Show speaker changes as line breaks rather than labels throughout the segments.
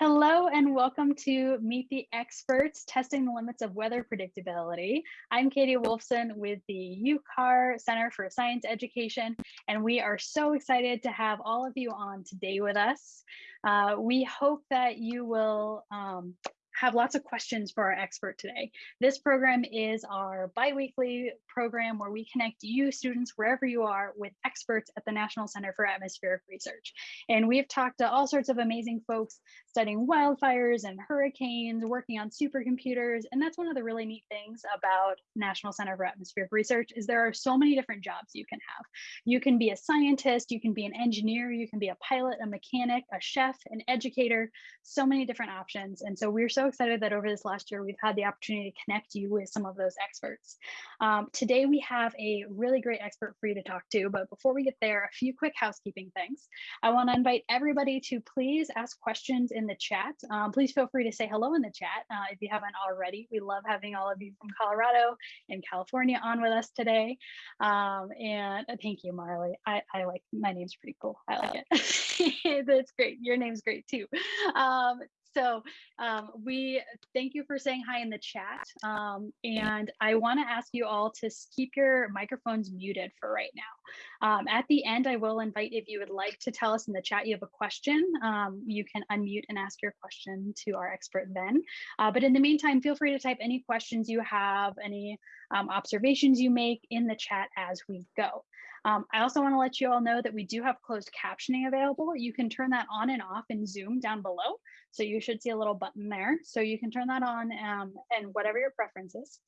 Hello and welcome to Meet the Experts, Testing the Limits of Weather Predictability. I'm Katie Wolfson with the UCAR Center for Science Education, and we are so excited to have all of you on today with us. Uh, we hope that you will um, have lots of questions for our expert today. This program is our biweekly program where we connect you students wherever you are with experts at the National Center for Atmospheric Research. And we've talked to all sorts of amazing folks studying wildfires and hurricanes, working on supercomputers. And that's one of the really neat things about National Center for Atmospheric Research is there are so many different jobs you can have. You can be a scientist, you can be an engineer, you can be a pilot, a mechanic, a chef, an educator, so many different options. And so we're so excited that over this last year, we've had the opportunity to connect you with some of those experts. Um, today, we have a really great expert for you to talk to, but before we get there, a few quick housekeeping things. I wanna invite everybody to please ask questions in the chat. Um, please feel free to say hello in the chat uh, if you haven't already. We love having all of you from Colorado and California on with us today. Um, and uh, thank you, Marley. I, I like, my name's pretty cool. I like it. That's great. Your name's great too. Um, so um, we thank you for saying hi in the chat. Um, and I want to ask you all to keep your microphones muted for right now. Um, at the end, I will invite if you would like to tell us in the chat you have a question, um, you can unmute and ask your question to our expert then. Uh, but in the meantime, feel free to type any questions you have, any um, observations you make in the chat as we go. Um, I also want to let you all know that we do have closed captioning available. You can turn that on and off in Zoom down below. So you should see a little button there. So you can turn that on um, and whatever your preference is.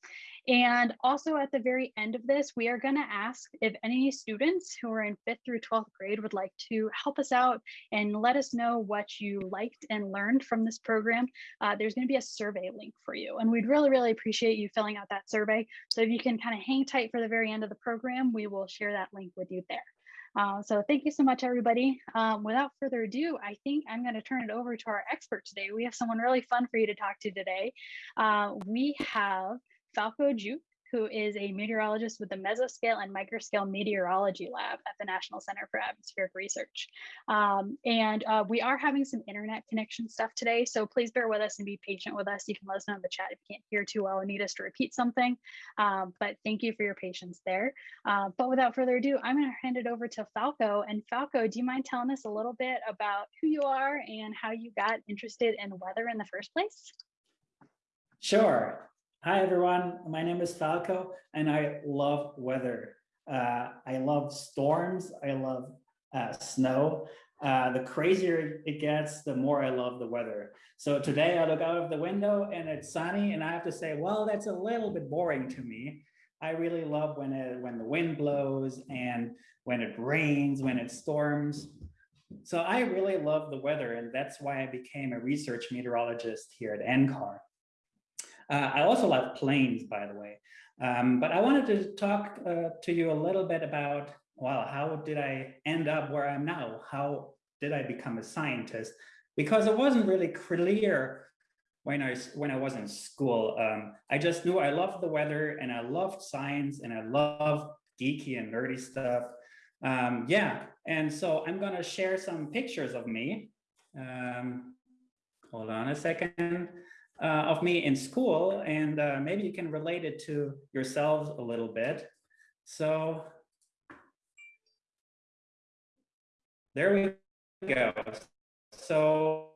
And also at the very end of this, we are going to ask if any students who are in fifth through 12th grade would like to help us out and let us know what you liked and learned from this program. Uh, there's going to be a survey link for you. And we'd really, really appreciate you filling out that survey. So if you can kind of hang tight for the very end of the program, we will share that link with you there. Uh, so thank you so much, everybody. Um, without further ado, I think I'm going to turn it over to our expert today. We have someone really fun for you to talk to today. Uh, we have Falko Judt, who is a meteorologist with the Mesoscale and Microscale Meteorology Lab at the National Center for Atmospheric Research. Um, and uh, we are having some internet connection stuff today, so please bear with us and be patient with us. You can let us know in the chat if you can't hear too well and need us to repeat something, um, but thank you for your patience there. Uh, but without further ado, I'm gonna hand it over to Falko. And Falko, do you mind telling us a little bit about who you are and how you got interested in weather in the first place?
Sure. Hi, everyone. My name is Falko, and I love weather. Uh, I love storms. I love uh, snow. Uh, the crazier it gets, the more I love the weather. So today I look out of the window and it's sunny, and I have to say, well, that's a little bit boring to me. I really love when it, when the wind blows and when it rains, when it storms. So I really love the weather, and that's why I became a research meteorologist here at NCAR. Uh, I also love planes, by the way. Um, but I wanted to talk uh, to you a little bit about, well, how did I end up where I'm now? How did I become a scientist? Because it wasn't really clear when I when I was in school. Um, I just knew I loved the weather and I loved science and I loved geeky and nerdy stuff. Um, yeah, and so I'm gonna share some pictures of me. Um, hold on a second uh, of me in school, and uh, maybe you can relate it to yourselves a little bit. So there we go. So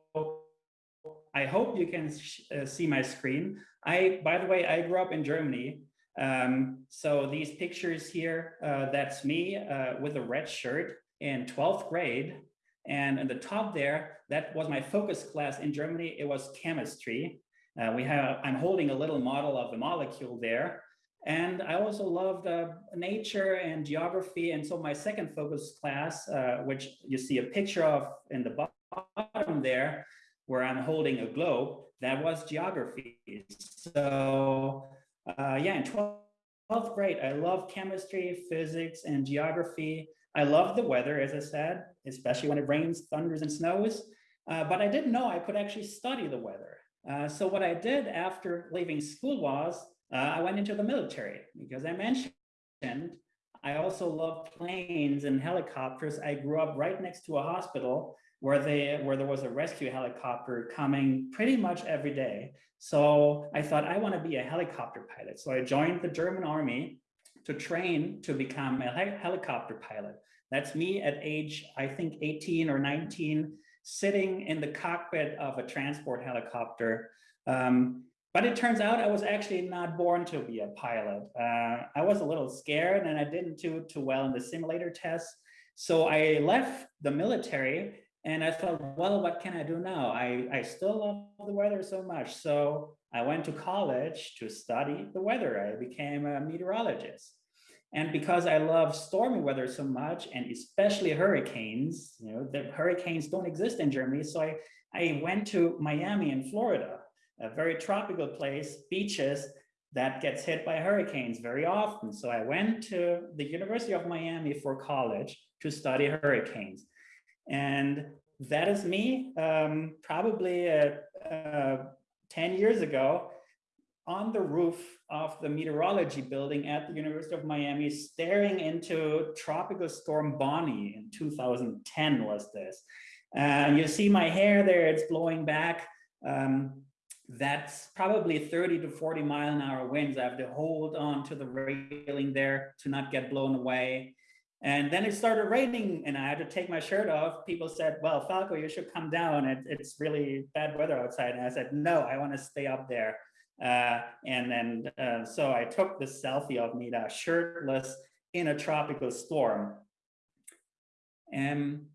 I hope you can uh, see my screen. I, by the way, I grew up in Germany. Um, so these pictures here, uh, that's me uh, with a red shirt in 12th grade. And at the top there, that was my focus class in Germany. It was chemistry. Uh, we have, I'm holding a little model of the molecule there. And I also loved nature and geography. And so my second focus class, uh, which you see a picture of in the bottom there, where I'm holding a globe, that was geography. So uh, yeah, in 12th grade, I love chemistry, physics, and geography. I love the weather, as I said, especially when it rains, thunders, and snows. Uh, but I didn't know I could actually study the weather. Uh, so what I did after leaving school was uh, I went into the military because I mentioned I also love planes and helicopters. I grew up right next to a hospital where they where there was a rescue helicopter coming pretty much every day. So I thought I want to be a helicopter pilot. So I joined the German army to train to become a helicopter pilot. That's me at age, I think 18 or 19, sitting in the cockpit of a transport helicopter. Um, but it turns out I was actually not born to be a pilot. Uh, I was a little scared and I didn't do too well in the simulator tests. So I left the military and I thought, well, what can I do now? I, I still love the weather so much. So I went to college to study the weather. I became a meteorologist. And because I love stormy weather so much, and especially hurricanes, you know, the hurricanes don't exist in Germany. So I, I went to Miami in Florida, a very tropical place, beaches that gets hit by hurricanes very often. So I went to the University of Miami for college to study hurricanes. And that is me, um, probably uh, uh, 10 years ago, on the roof of the meteorology building at the University of Miami, staring into tropical storm Bonnie in 2010 was this. And you see my hair there, it's blowing back. Um, that's probably 30 to 40 mile an hour winds. I have to hold on to the railing there to not get blown away. And then it started raining and I had to take my shirt off. People said, well, Falko, you should come down. It, it's really bad weather outside. And I said, no, I want to stay up there. Uh, and then, uh, so I took this selfie of me shirtless in a tropical storm. And,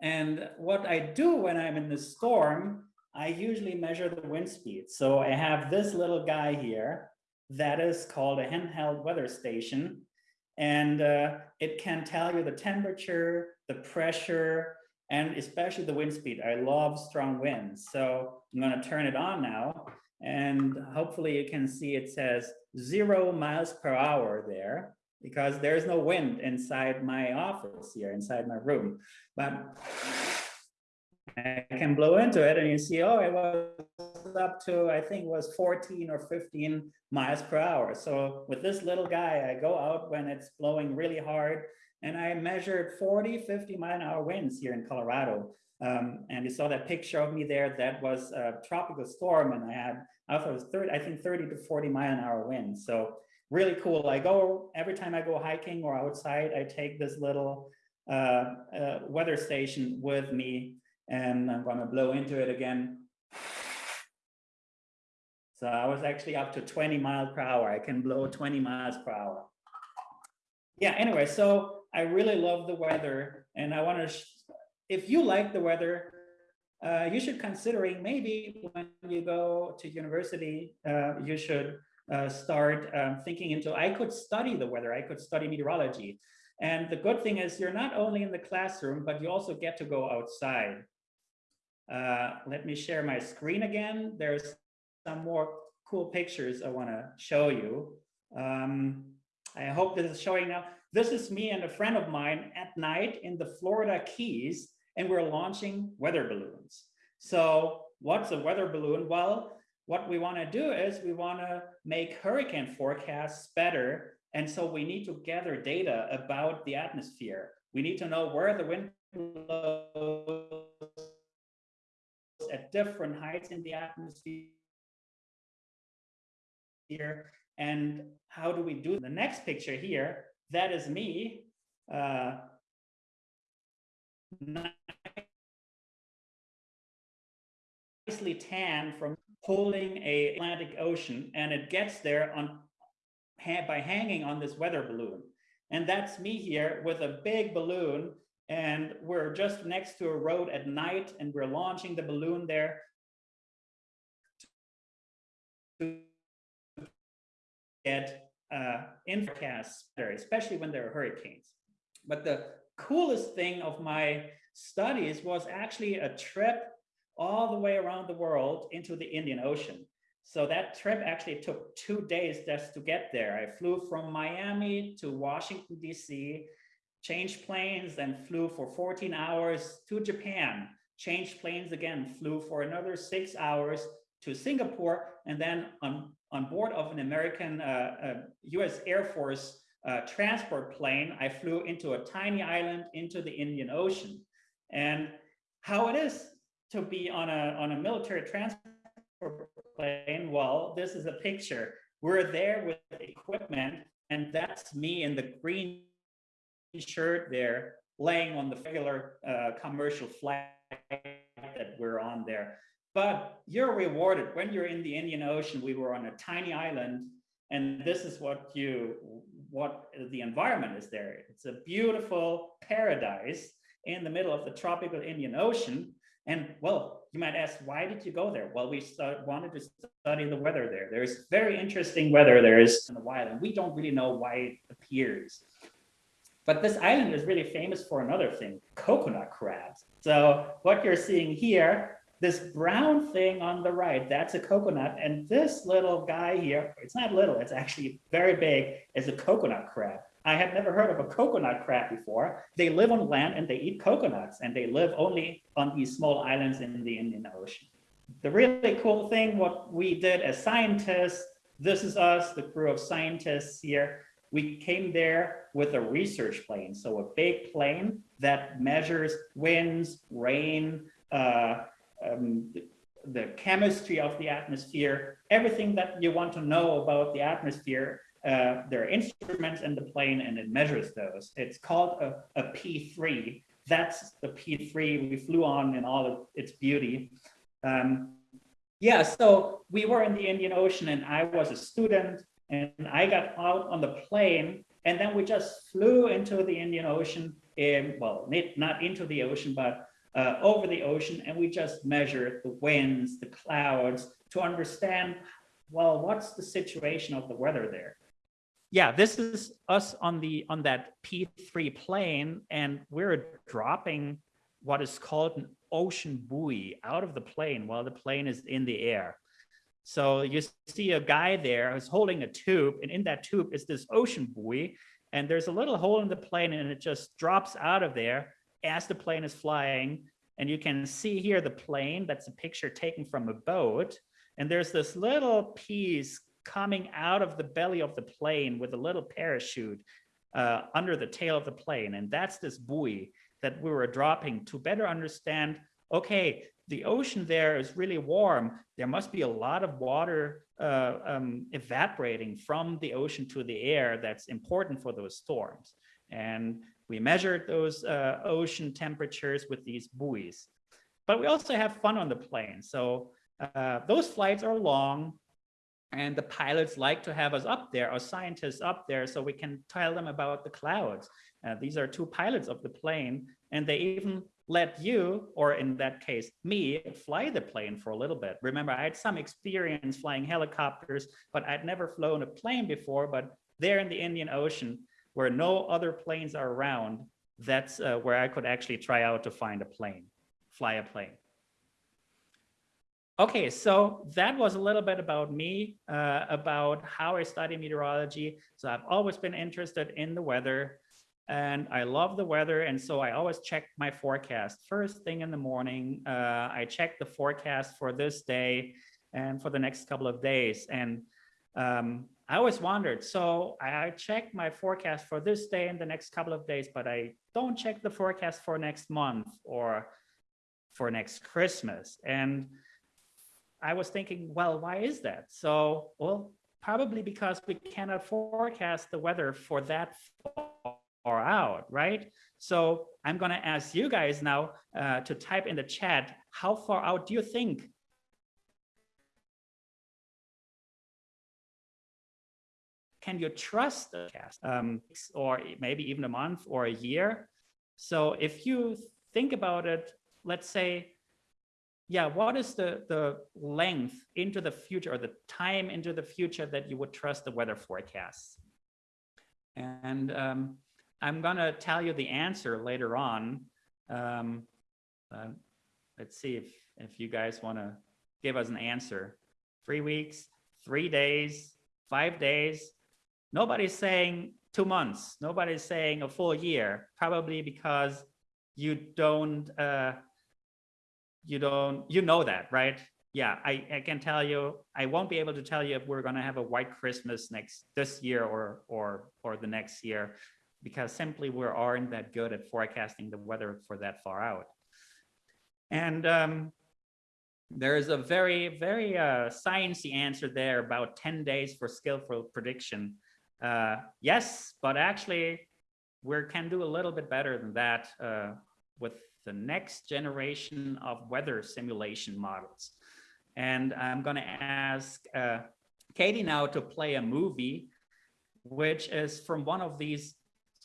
and what I do when I'm in the storm, I usually measure the wind speed. So I have this little guy here that is called a handheld weather station and uh, it can tell you the temperature, the pressure, and especially the wind speed. I love strong winds. So I'm going to turn it on now. And hopefully you can see it says zero miles per hour there because there's no wind inside my office here, inside my room. But I can blow into it and you see, oh, it was up to, I think was 14 or 15 miles per hour. So with this little guy, I go out when it's blowing really hard and I measured 40, 50 mile an hour winds here in Colorado. Um, and you saw that picture of me there, that was a tropical storm and I had, I was 30, I think 30 to 40 mile an hour winds. So really cool. I go, every time I go hiking or outside, I take this little uh, uh, weather station with me and I'm gonna blow into it again. So I was actually up to 20 miles per hour. I can blow 20 miles per hour. Yeah, anyway, so I really love the weather and I wanna, if you like the weather, uh, you should considering maybe when you go to university, uh, you should uh, start um, thinking into, I could study the weather, I could study meteorology. And the good thing is you're not only in the classroom, but you also get to go outside. Uh, let me share my screen again. There's some more cool pictures I want to show you. Um, I hope this is showing now. This is me and a friend of mine at night in the Florida Keys, and we're launching weather balloons. So what's a weather balloon? Well, what we want to do is we want to make hurricane forecasts better. And so we need to gather data about the atmosphere. We need to know where the wind blows at different heights in the atmosphere. Here. And how do we do the next picture here? That is me. Uh, nicely tan from holding a Atlantic Ocean and it gets there on by hanging on this weather balloon. And that's me here with a big balloon and we're just next to a road at night and we're launching the balloon there to get uh, in forecasts better, especially when there are hurricanes. But the coolest thing of my studies was actually a trip all the way around the world into the Indian Ocean. So that trip actually took two days just to get there. I flew from Miami to Washington, DC, changed planes, then flew for 14 hours to Japan, changed planes again, flew for another six hours to Singapore, and then on, on board of an American uh, uh, US Air Force uh, transport plane, I flew into a tiny island into the Indian Ocean. And how it is to be on a, on a military transport plane. Well, this is a picture. We're there with equipment and that's me in the green shirt there laying on the regular uh, commercial flight that we're on there. But you're rewarded when you're in the Indian Ocean. We were on a tiny island and this is what you what the environment is there. It's a beautiful paradise in the middle of the tropical Indian Ocean. And well, you might ask, why did you go there? Well, we wanted to study the weather there. There's very interesting weather there is in the wild, and we don't really know why it appears. But this island is really famous for another thing, coconut crabs. So what you're seeing here, this brown thing on the right, that's a coconut. And this little guy here, it's not little, it's actually very big, is a coconut crab. I had never heard of a coconut crab before. They live on land and they eat coconuts and they live only on these small islands in the Indian Ocean. The really cool thing, what we did as scientists, this is us, the crew of scientists here. We came there with a research plane. So a big plane that measures winds, rain, uh, um, the, the chemistry of the atmosphere, everything that you want to know about the atmosphere uh, there are instruments in the plane and it measures those. It's called a a P3. That's the P3 we flew on in all of its beauty. Um, yeah, so we were in the Indian Ocean and I was a student and I got out on the plane and then we just flew into the Indian Ocean in, well, not into the ocean, but uh, over the ocean and we just measured the winds, the clouds to understand, well, what's the situation of the weather there? Yeah, this is us on the on that P3 plane, and we're dropping what is called an ocean buoy out of the plane while the plane is in the air. So you see a guy there who's holding a tube, and in that tube is this ocean buoy, and there's a little hole in the plane, and it just drops out of there as the plane is flying. And you can see here the plane, that's a picture taken from a boat. And there's this little piece coming out of the belly of the plane with a little parachute uh, under the tail of the plane. And that's this buoy that we were dropping to better understand, okay, the ocean there is really warm. There must be a lot of water uh, um, evaporating from the ocean to the air that's important for those storms. And we measured those uh, ocean temperatures with these buoys. But we also have fun on the plane. So uh, those flights are long. And the pilots like to have us up there, our scientists up there, so we can tell them about the clouds. Uh, these are two pilots of the plane, and they even let you, or in that case, me, fly the plane for a little bit. Remember, I had some experience flying helicopters, but I'd never flown a plane before, but there in the Indian Ocean, where no other planes are around, that's uh, where I could actually try out to find a plane, fly a plane. Okay, so that was a little bit about me, uh, about how I study meteorology. So I've always been interested in the weather and I love the weather. And so I always check my forecast. First thing in the morning, uh, I check the forecast for this day and for the next couple of days. And um, I always wondered, so I check my forecast for this day and the next couple of days, but I don't check the forecast for next month or for next Christmas. And I was thinking, well, why is that? So, well, probably because we cannot forecast the weather for that far out, right? So I'm going to ask you guys now uh, to type in the chat, how far out do you think can you trust the cast um, or maybe even a month or a year? So if you think about it, let's say yeah, what is the, the length into the future or the time into the future that you would trust the weather forecasts? And um, I'm gonna tell you the answer later on. Um, uh, let's see if, if you guys wanna give us an answer. Three weeks, three days, five days. Nobody's saying two months. Nobody's saying a full year, probably because you don't uh, you don't you know that right yeah I, I can tell you i won't be able to tell you if we're going to have a white christmas next this year or or or the next year because simply we aren't that good at forecasting the weather for that far out And um, there is a very, very uh, sciencey answer there about 10 days for skillful prediction. Uh, yes, but actually we can do a little bit better than that uh, with the next generation of weather simulation models. And I'm going to ask uh, Katie now to play a movie, which is from one of these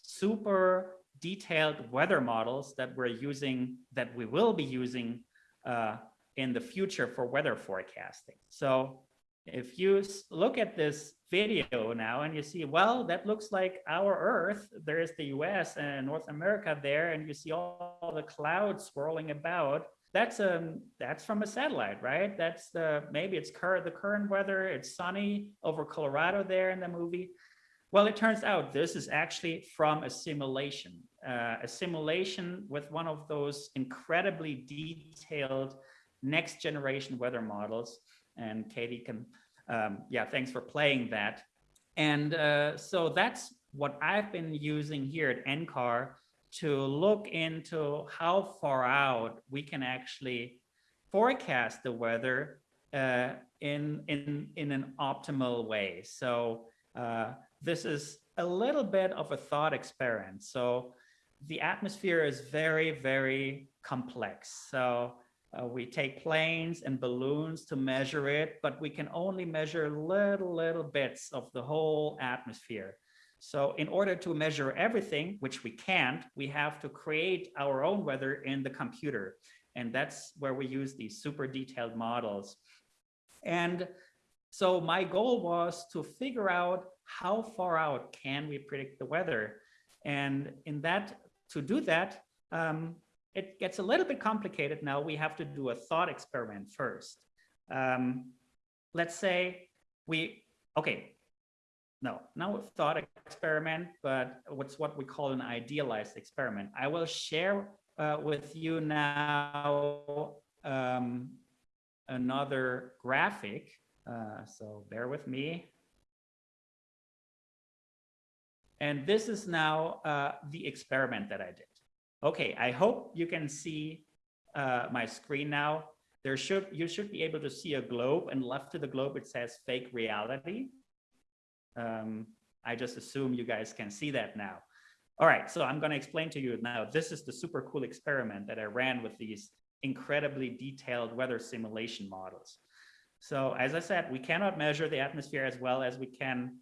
super detailed weather models that we're using, that we will be using uh, in the future for weather forecasting. So if you look at this video now and you see, well, that looks like our Earth, there is the US and North America there, and you see all the clouds swirling about. That's um that's from a satellite, right? That's the maybe it's the current weather. It's sunny over Colorado there in the movie. Well, it turns out this is actually from a simulation, uh, a simulation with one of those incredibly detailed next generation weather models. And Katie can, um, yeah, thanks for playing that. And uh, so that's what I've been using here at NCAR to look into how far out we can actually forecast the weather uh, in, in, in an optimal way. So uh, this is a little bit of a thought experiment. So the atmosphere is very, very complex. So uh, we take planes and balloons to measure it, but we can only measure little, little bits of the whole atmosphere. So in order to measure everything, which we can't, we have to create our own weather in the computer. And that's where we use these super detailed models. And so my goal was to figure out how far out can we predict the weather? And in that, to do that, um, it gets a little bit complicated now. We have to do a thought experiment first. Um, let's say we, okay, no, not a thought experiment, but what's what we call an idealized experiment. I will share uh, with you now um, another graphic. Uh, so bear with me. And this is now uh, the experiment that I did. Okay, I hope you can see uh, my screen now. There should you should be able to see a globe and left to the globe it says fake reality. Um, I just assume you guys can see that now. All right, so I'm going to explain to you now. This is the super cool experiment that I ran with these incredibly detailed weather simulation models. So as I said, we cannot measure the atmosphere as well as we can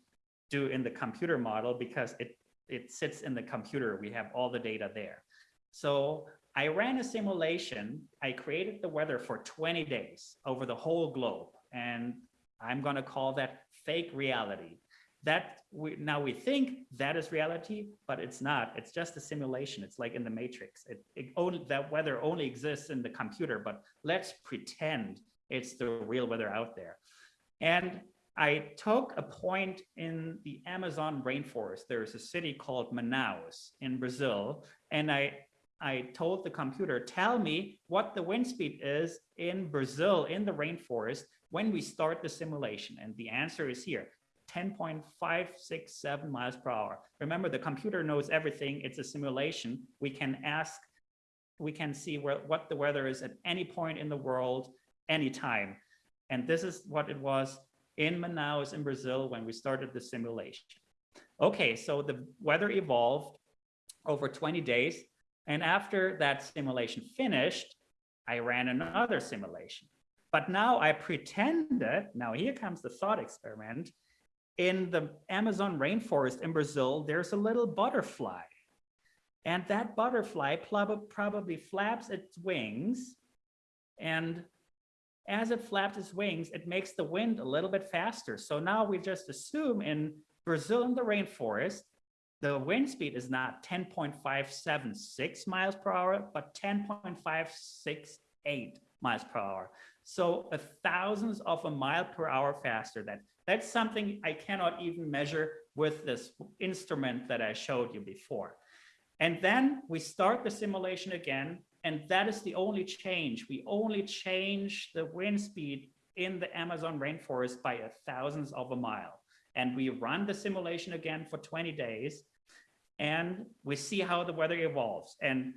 do in the computer model because it, it sits in the computer. We have all the data there. So I ran a simulation. I created the weather for 20 days over the whole globe. And I'm going to call that fake reality. That we now we think that is reality, but it's not. It's just a simulation. It's like in the matrix. It, it only that weather only exists in the computer, but let's pretend it's the real weather out there. And I took a point in the Amazon rainforest. There's a city called Manaus in Brazil. And I, I told the computer, tell me what the wind speed is in Brazil, in the rainforest, when we start the simulation. And the answer is here, 10.567 miles per hour. Remember, the computer knows everything. It's a simulation. We can ask, we can see where, what the weather is at any point in the world, anytime. And this is what it was in Manaus in Brazil when we started the simulation. Okay, so the weather evolved over 20 days. And after that simulation finished, I ran another simulation. But now I pretended, now here comes the thought experiment. In the Amazon rainforest in Brazil, there's a little butterfly. And that butterfly probably flaps its wings and as it flaps its wings, it makes the wind a little bit faster. So now we just assume in Brazil in the rainforest, the wind speed is not 10.576 miles per hour, but 10.568 miles per hour. So a thousandth of a mile per hour faster. That That's something I cannot even measure with this instrument that I showed you before. And then we start the simulation again and that is the only change. We only change the wind speed in the Amazon rainforest by a thousandth of a mile. And we run the simulation again for 20 days and we see how the weather evolves. And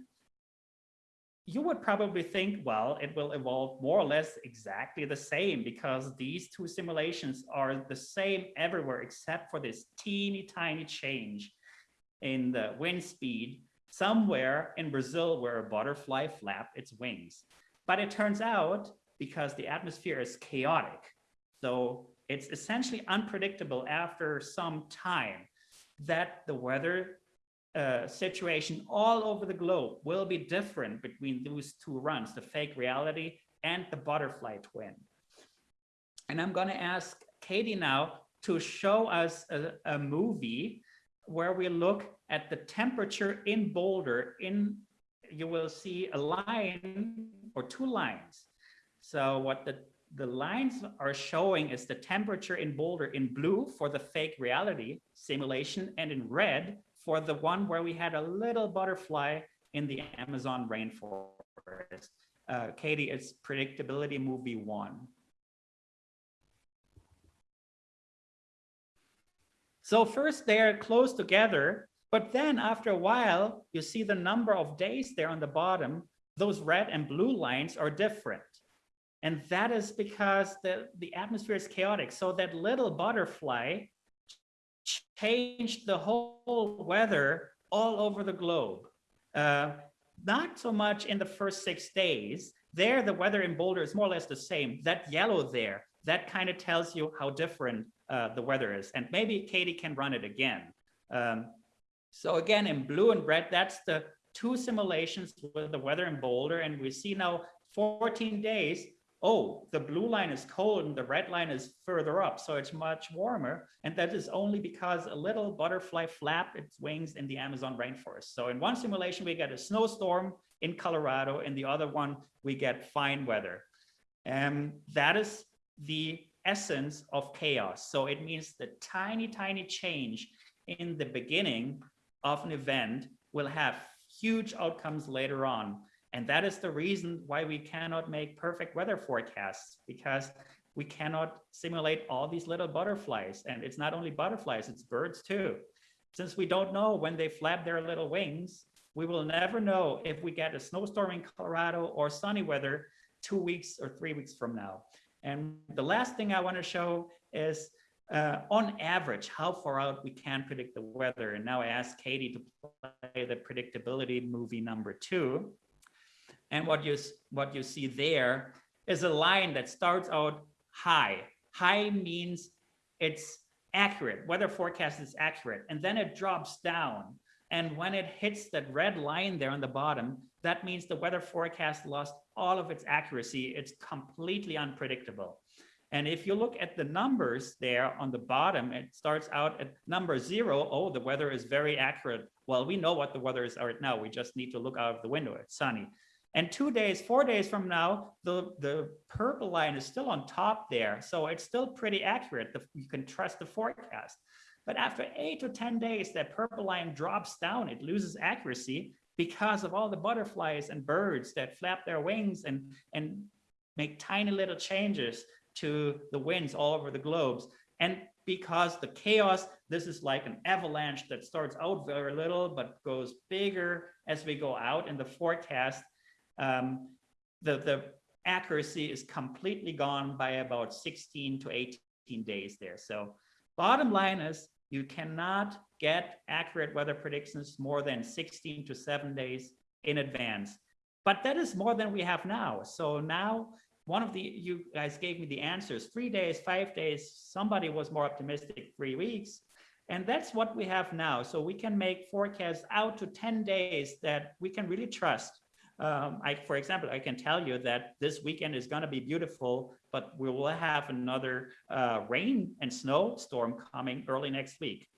you would probably think, well, it will evolve more or less exactly the same because these two simulations are the same everywhere except for this teeny tiny change in the wind speed somewhere in Brazil where a butterfly flapped its wings. But it turns out because the atmosphere is chaotic, so it's essentially unpredictable after some time that the weather uh, situation all over the globe will be different between those two runs, the fake reality and the butterfly twin. And I'm going to ask Katie now to show us a, a movie where we look at the temperature in Boulder in, you will see a line or two lines. So what the, the lines are showing is the temperature in Boulder in blue for the fake reality simulation and in red for the one where we had a little butterfly in the Amazon rainforest. Uh, Katie, it's predictability movie one. So first they're close together, but then after a while, you see the number of days there on the bottom, those red and blue lines are different. And that is because the, the atmosphere is chaotic. So that little butterfly changed the whole weather all over the globe. Uh, not so much in the first six days. There, the weather in Boulder is more or less the same. That yellow there, that kind of tells you how different uh, the weather is. And maybe Katie can run it again. Um, so again, in blue and red, that's the two simulations with the weather in Boulder. And we see now 14 days, oh, the blue line is cold and the red line is further up. So it's much warmer. And that is only because a little butterfly flapped its wings in the Amazon rainforest. So in one simulation, we get a snowstorm in Colorado. In the other one, we get fine weather. And that is the essence of chaos. So it means the tiny, tiny change in the beginning of an event will have huge outcomes later on. And that is the reason why we cannot make perfect weather forecasts because we cannot simulate all these little butterflies. And it's not only butterflies, it's birds too. Since we don't know when they flap their little wings, we will never know if we get a snowstorm in Colorado or sunny weather two weeks or three weeks from now. And the last thing I want to show is uh, on average, how far out we can predict the weather. And now I ask Katie to play the predictability movie number two. And what you, what you see there is a line that starts out high. High means it's accurate, weather forecast is accurate, and then it drops down. And when it hits that red line there on the bottom, that means the weather forecast lost all of its accuracy. It's completely unpredictable. And if you look at the numbers there on the bottom, it starts out at number zero. Oh, the weather is very accurate. Well, we know what the weather is right now. We just need to look out of the window. It's sunny. And two days, four days from now, the, the purple line is still on top there. So it's still pretty accurate. The, you can trust the forecast. But after eight to 10 days, that purple line drops down. It loses accuracy because of all the butterflies and birds that flap their wings and, and make tiny little changes to the winds all over the globes. And because the chaos, this is like an avalanche that starts out very little, but goes bigger as we go out in the forecast um, the, the accuracy is completely gone by about 16 to 18 days there. So bottom line is you cannot get accurate weather predictions more than 16 to seven days in advance. But that is more than we have now. So now one of the, you guys gave me the answers, three days, five days, somebody was more optimistic, three weeks. And that's what we have now. So we can make forecasts out to 10 days that we can really trust. Um, I, for example, I can tell you that this weekend is going to be beautiful, but we will have another uh, rain and snow storm coming early next week.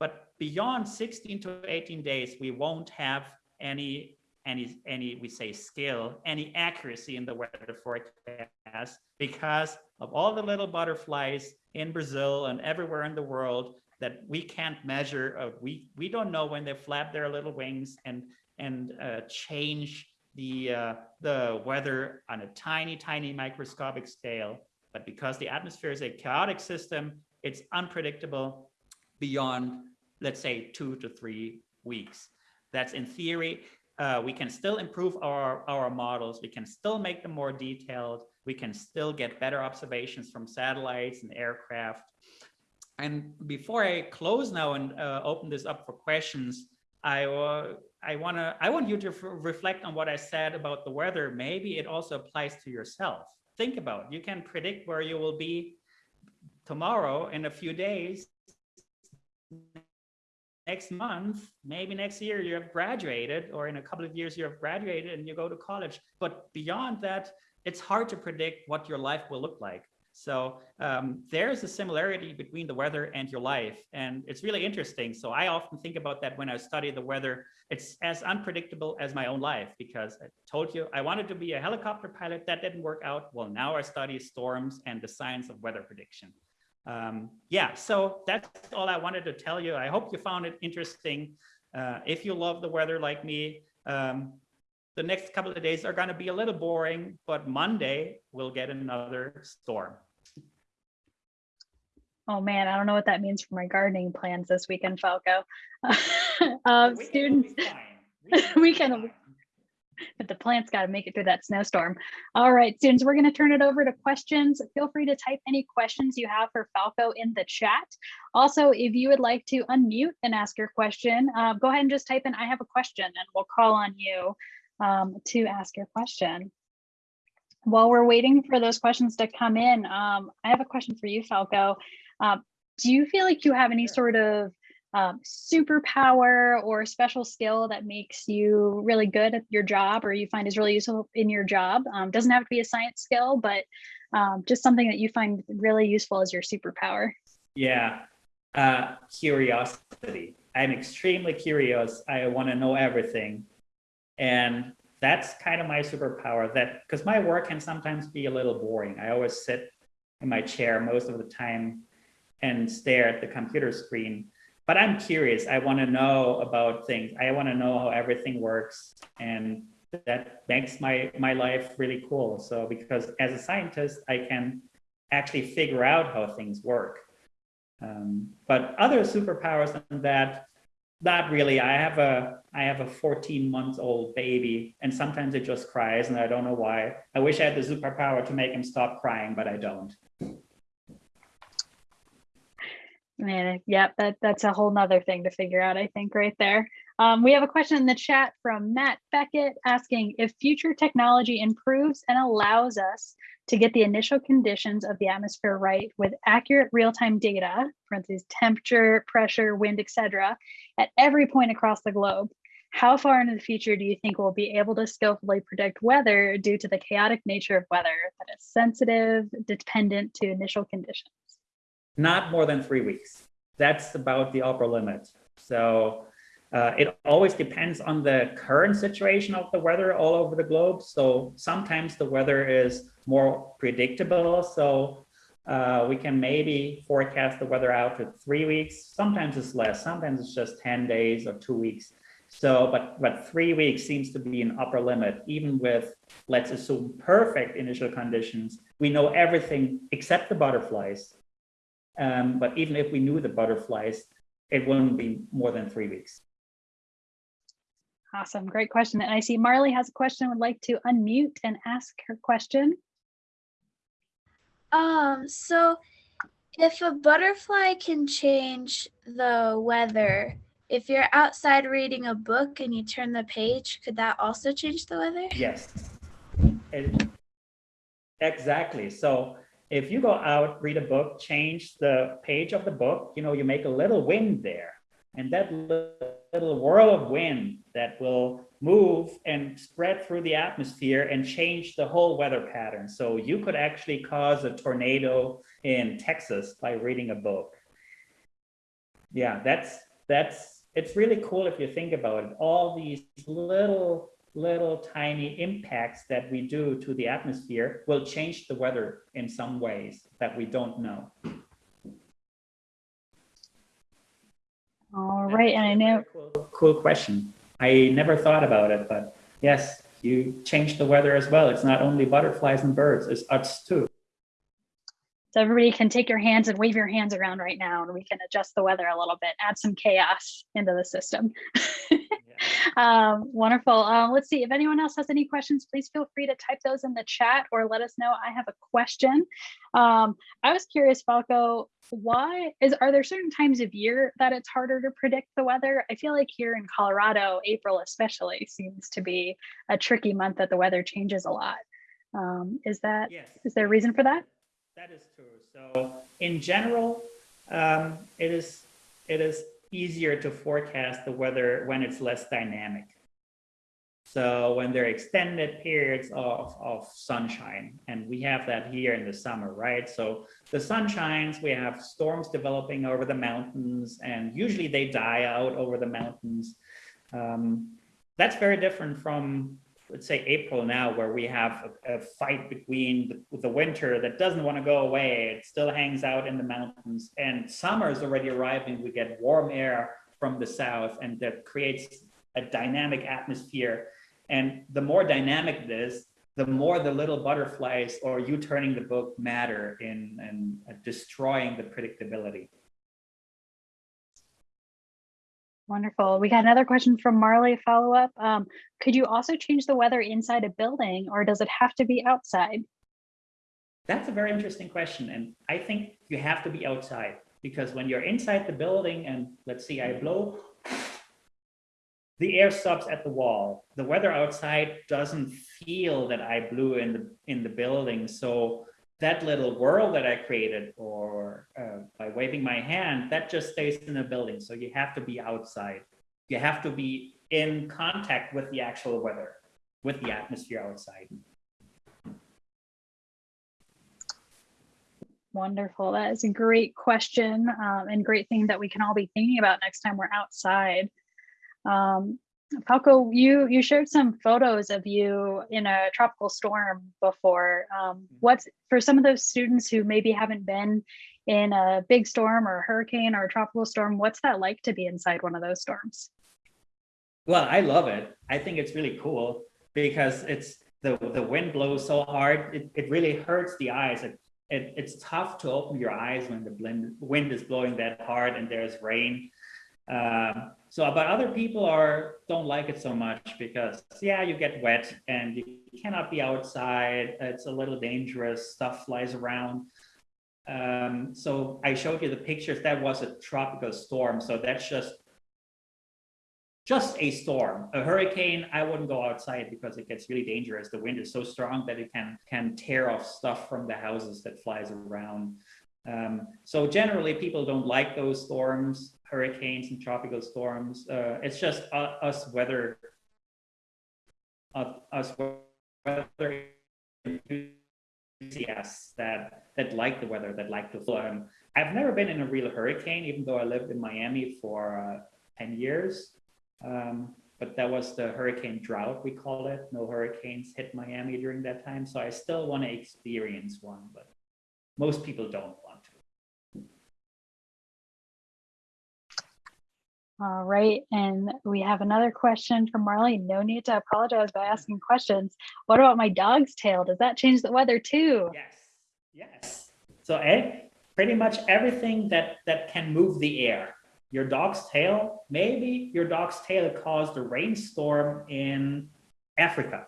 But beyond 16 to 18 days, we won't have any, any, any, we say skill, any accuracy in the weather forecast because of all the little butterflies in Brazil and everywhere in the world that we can't measure. Uh, we, we don't know when they flap their little wings and and uh, change the, uh, the weather on a tiny, tiny microscopic scale. But because the atmosphere is a chaotic system, it's unpredictable beyond, let's say, two to three weeks. That's in theory. uh, we can still improve our, our models. We can still make them more detailed. We can still get better observations from satellites and aircraft. And before I close now and uh, open this up for questions, I, I want to I want you to reflect on what I said about the weather. Maybe it also applies to yourself. Think about it. You can predict where you will be tomorrow in a few days next month, maybe next year you have graduated, or in a couple of years you have graduated and you go to college. But beyond that, it's hard to predict what your life will look like. So um, there's a similarity between the weather and your life. And it's really interesting. So I often think about that when I study the weather. It's as unpredictable as my own life because I told you I wanted to be a helicopter pilot. That didn't work out. Well, now I study storms and the science of weather prediction um, yeah, so that's all I wanted to tell you. I hope you found it interesting. Uh, if you love the weather like me, um, the next couple of days are going to be a little boring, but Monday we'll get another storm.
Oh man, I don't know what that means for my gardening plans this weekend, Falko. um, students, we can but the plant's got to make it through that snowstorm. All right, students, we're going to turn it over to questions. Feel free to type any questions you have for Falko in the chat. Also, if you would like to unmute and ask your question, uh, go ahead and just type in, I have a question, and we'll call on you um, to ask your question. While we're waiting for those questions to come in, um, I have a question for you, Falko. Uh, do you feel like you have any sort of um, superpower or special skill that makes you really good at your job or you find is really useful in your job. Um, doesn't have to be a science skill, but um, just something that you find really useful as your superpower.
Yeah, uh, curiosity. I'm extremely curious. I want to know everything. And that's kind of my superpower that because my work can sometimes be a little boring. I always sit in my chair most of the time and stare at the computer screen but I'm curious. I want to know about things. I want to know how everything works. And that makes my, my life really cool. So because as a scientist, I can actually figure out how things work. Um, but other superpowers than that, not really. I have a I have a 14 month old baby, and sometimes it just cries, and I don't know why. I wish I had the superpower to make him stop crying, but I don't.
Man, yeah, that, that's a whole nother thing to figure out, I think, right there. Um, we have a question in the chat from Matt Beckett asking if future technology improves and allows us to get the initial conditions of the atmosphere right with accurate real-time data, for instance, temperature, pressure, wind, etc., at every point across the globe. How far into the future do you think we'll be able to skillfully predict weather due to the chaotic nature of weather that is sensitive, dependent to initial conditions?
not more than three weeks. That's about the upper limit. So uh, it always depends on the current situation of the weather all over the globe. So sometimes the weather is more predictable. So uh, we can maybe forecast the weather out to three weeks. Sometimes it's less. Sometimes it's just 10 days or two weeks. So, but, but three weeks seems to be an upper limit, even with, let's assume, perfect initial conditions. We know everything except the butterflies. Um, but even if we knew the butterflies, it wouldn't be more than three weeks.
Awesome, great question. And I see Marley has a question, would like to unmute and ask her question.
Um, so if a butterfly can change the weather, if you're outside reading a book and you turn the page, could that also change the weather?
Yes, it, exactly. So if you go out, read a book, change the page of the book, you know, you make a little wind there. And that little whirl of wind that will move and spread through the atmosphere and change the whole weather pattern. So you could actually cause a tornado in Texas by reading a book. Yeah, that's, that's, it's really cool if you think about it. All these little little tiny impacts that we do to the atmosphere will change the weather in some ways that we don't know.
All right, and I know
cool, cool question. I never thought about it, but yes, you change the weather as well. It's not only butterflies and birds, it's us too.
So everybody can take your hands and wave your hands around right now and we can adjust the weather a little bit, add some chaos into the system. um, wonderful. Um, let's see if anyone else has any questions, please feel free to type those in the chat or let us know. I have a question. Um, I was curious, Falko, why is are there certain times of year that it's harder to predict the weather? I feel like here in Colorado, April especially seems to be a tricky month that the weather changes a lot. Um, is that
Yes.
is there a reason for that?
That is true. So in general, um, it is it is easier to forecast the weather when it's less dynamic. So when there are extended periods of, of sunshine, and we have that here in the summer, right? So the sun shines, we have storms developing over the mountains, and usually they die out over the mountains. Um, that's very different from let's say April now, where we have a, a fight between the, the, winter that doesn't want to go away. It still hangs out in the mountains and summer is already arriving. We get warm air from the south and that creates a dynamic atmosphere. And the more dynamic it is, the more the little butterflies or you turning the book matter in, in uh, destroying the predictability.
Wonderful. We got another question from Marley follow up. Um, could you also change the weather inside a building or does it have to be outside?
That's a very interesting question. And I think you have to be outside because when you're inside the building and let's see, I blow, the air stops at the wall. The weather outside doesn't feel that I blew in the, in the building. So that little world that I created or uh, by waving my hand, that just stays in the building. So you have to be outside. You have to be in contact with the actual weather, with the atmosphere outside.
Wonderful. That is a great question um, and great thing that we can all be thinking about next time we're outside. Um, Falko, you you shared some photos of you in a tropical storm before. Um, what's for some of those students who maybe haven't been in a big storm or a hurricane or a tropical storm, what's that like to be inside one of those storms?
Well, I love it. I think it's really cool because it's the the wind blows so hard. It, it really hurts the eyes. It, it it's tough to open your eyes when the blend, wind is blowing that hard and there's rain. Um, so, but other people are don't like it so much because yeah, you get wet and you cannot be outside. It's a little dangerous. Stuff flies around. Um, so I showed you the pictures. That was a tropical storm. So that's just just a storm. A hurricane, I wouldn't go outside because it gets really dangerous. The wind is so strong that it can can tear off stuff from the houses that flies around. Um, so generally, people don't like those storms hurricanes and tropical storms. Uh, it's just uh, us weather, uh, us weather enthusiasts that that like the weather, that like the flow. Um, I've never been in a real hurricane, even though I lived in Miami for uh, 10 years. Um, but that was the hurricane drought, we call it. No hurricanes hit Miami during that time. So I still want to experience one, but most people don't
All right, and we have another question from Marley. No need to apologize by asking questions. What about my dog's tail? Does that change the weather too?
Yes, yes. So eh, pretty much everything that, that can move the air. Your dog's tail, maybe your dog's tail caused a rainstorm in Africa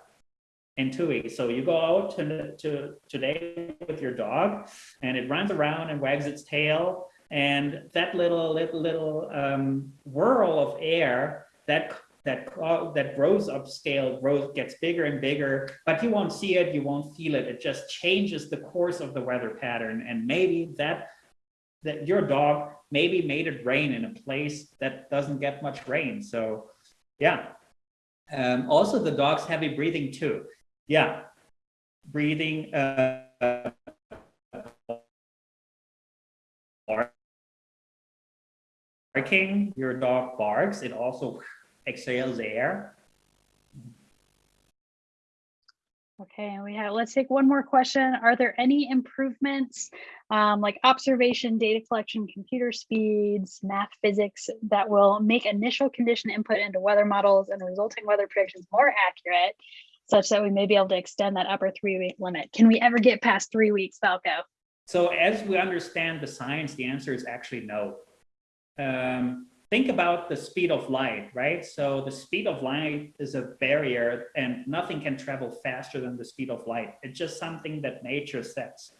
in two weeks. So you go out to, to, today with your dog and it runs around and wags its tail and that little little little um, whirl of air that that that grows upscale grows gets bigger and bigger but you won't see it you won't feel it. It just changes the course of the weather pattern. And maybe that that your dog maybe made it rain in a place that doesn't get much rain. So yeah. Um, also the dog's heavy breathing too. Yeah. Breathing uh, barking, your dog barks, it also exhales air.
Okay, and we have, let's take one more question. Are there any improvements um, like observation, data collection, computer speeds, math, physics that will make initial condition input into weather models and resulting weather predictions more accurate such that we may be able to extend that upper three week limit? Can we ever get past three weeks, Falko?
So as we understand the science, the answer is actually no. Um, think about the speed of light, right? So the speed of light is a barrier and nothing can travel faster than the speed of light. It's just something that nature sets.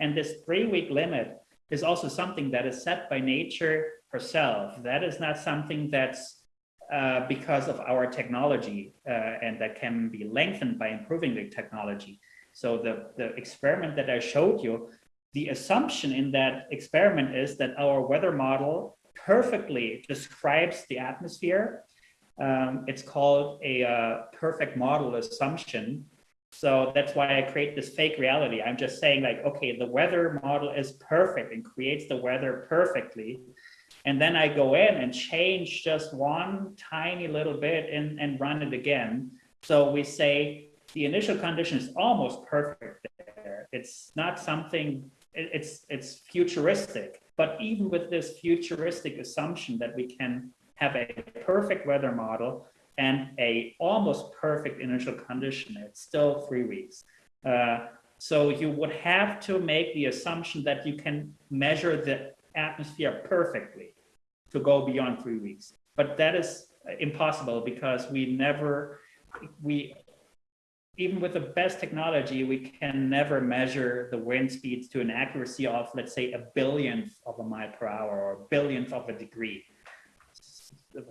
And this three week limit is also something that is set by nature herself. That is not something that's uh, because of our technology uh, and that can be lengthened by improving the technology. So the, the experiment that I showed you, the assumption in that experiment is that our weather model perfectly describes the atmosphere. Um, it's called a uh, perfect model assumption. So that's why I create this fake reality. I'm just saying like, okay, the weather model is perfect and creates the weather perfectly. And then I go in and change just one tiny little bit and, and run it again. So we say the initial condition is almost perfect there. It's not something, it- it's, it's futuristic. But even with this futuristic assumption that we can have a perfect weather model and a almost perfect initial condition, it's still three weeks. Uh, so you would have to make the assumption that you can measure the atmosphere perfectly to go beyond three weeks. But that is impossible because we never, we, even with the best technology, we can never measure the wind speeds to an accuracy of, let's say, a billionth of a mile per hour or a billionth of a degree.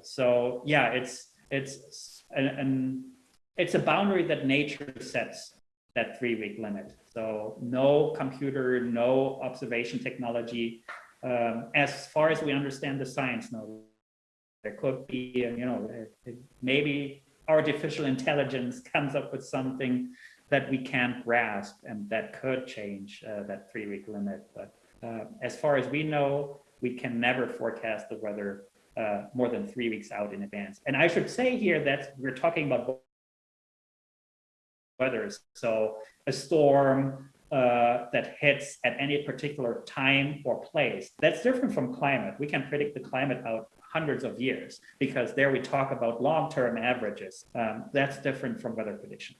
So yeah, it's, it's an, an it's a boundary that nature sets that three week limit. So no computer, no observation technology. Um, as far as we understand the science, no, there could be, you know, maybe artificial intelligence comes up with something that we can't grasp and that could change uh, that three week limit. But uh, as far as we know, we can never forecast the weather uh, more than three weeks out in advance. And I should say here that we're talking about weather. So a storm uh, that hits at any particular time or place. That's different from climate. We can predict the climate out hundreds of years because there we talk about long-term averages. Um, that's different from weather prediction.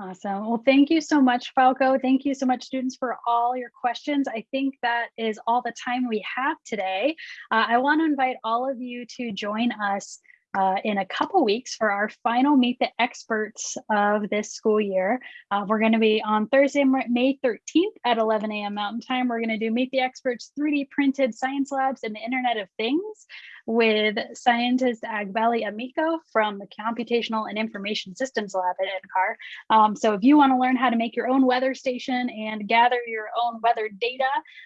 Awesome. Well, thank you so much, Falko. Thank you so much, students, for all your questions. I think that is all the time we have today. Uh, I want to invite all of you to join us uh, in a couple weeks for our final Meet the Experts of this school year. Uh, we're going to be on Thursday, May 13th at 11 a.m. Mountain Time. We're going to do Meet the Experts 3D printed science labs and the Internet of Things with scientist Agbeli Ameko from the Computational and Information Systems Lab at NCAR. Um, so if you want to learn how to make your own weather station and gather your own weather data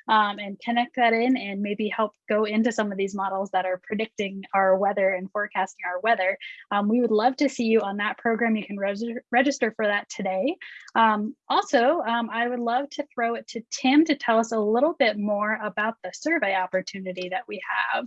um, and connect that in and maybe help go into some of these models that are predicting our weather and forecasting our weather, um, we would love to see you on that program. You can register for that today. Um, also, um, I would love to throw it to Tim to tell us a little bit more about the survey opportunity that we have.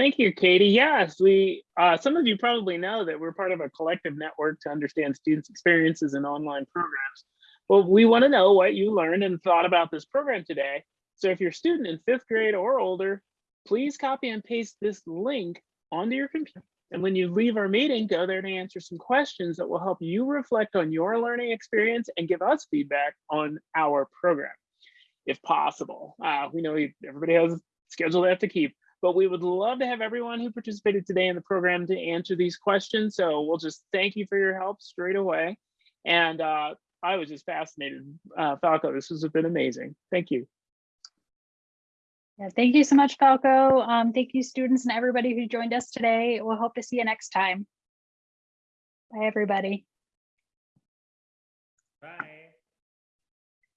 Thank you, Katie. Yes, we, uh, some of you probably know that we're part of a collective network to understand students' experiences in online programs. Well, we want to know what you learned and thought about this program today. So if you're a student in fifth grade or older, please copy and paste this link onto your computer. And when you leave our meeting, go there to answer some questions that will help you reflect on your learning experience and give us feedback on our program, if possible. Uh, we know everybody has a schedule they have to keep, but we would love to have everyone who participated today in the program to answer these questions. So we'll just thank you for your help straight away. And uh, I was just fascinated. Uh, Falko, this has been amazing. Thank you.
Yeah, thank you so much, Falko. Um, thank you, students and everybody who joined us today. We'll hope to see you next time. Bye, everybody.
Bye.